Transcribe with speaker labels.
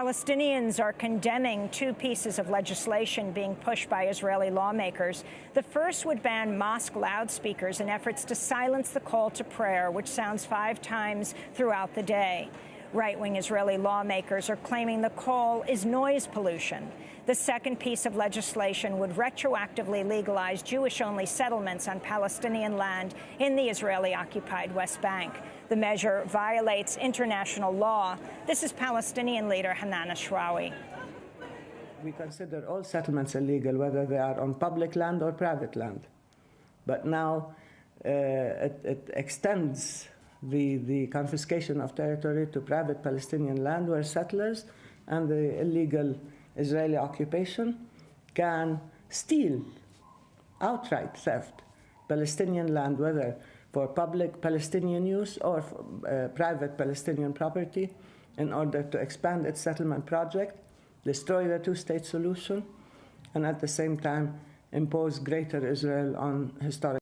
Speaker 1: Palestinians are condemning two pieces of legislation being pushed by Israeli lawmakers. The first would ban mosque loudspeakers in efforts to silence the call to prayer, which sounds five times throughout the day. Right-wing Israeli lawmakers are claiming the call is noise pollution. The second piece of legislation would retroactively legalize Jewish-only settlements on Palestinian land in the Israeli-occupied West Bank. The measure violates international law. This is Palestinian leader Hanan Ashrawi.
Speaker 2: We consider all settlements illegal, whether they are on public land or private land. But now uh, it, it, extends the, the confiscation of territory to private Palestinian land where settlers and the illegal Israeli occupation can steal outright theft Palestinian land, whether for public Palestinian use or uh, private Palestinian property in order to expand its settlement project, destroy the two-state solution, and at the same time impose greater Israel on historic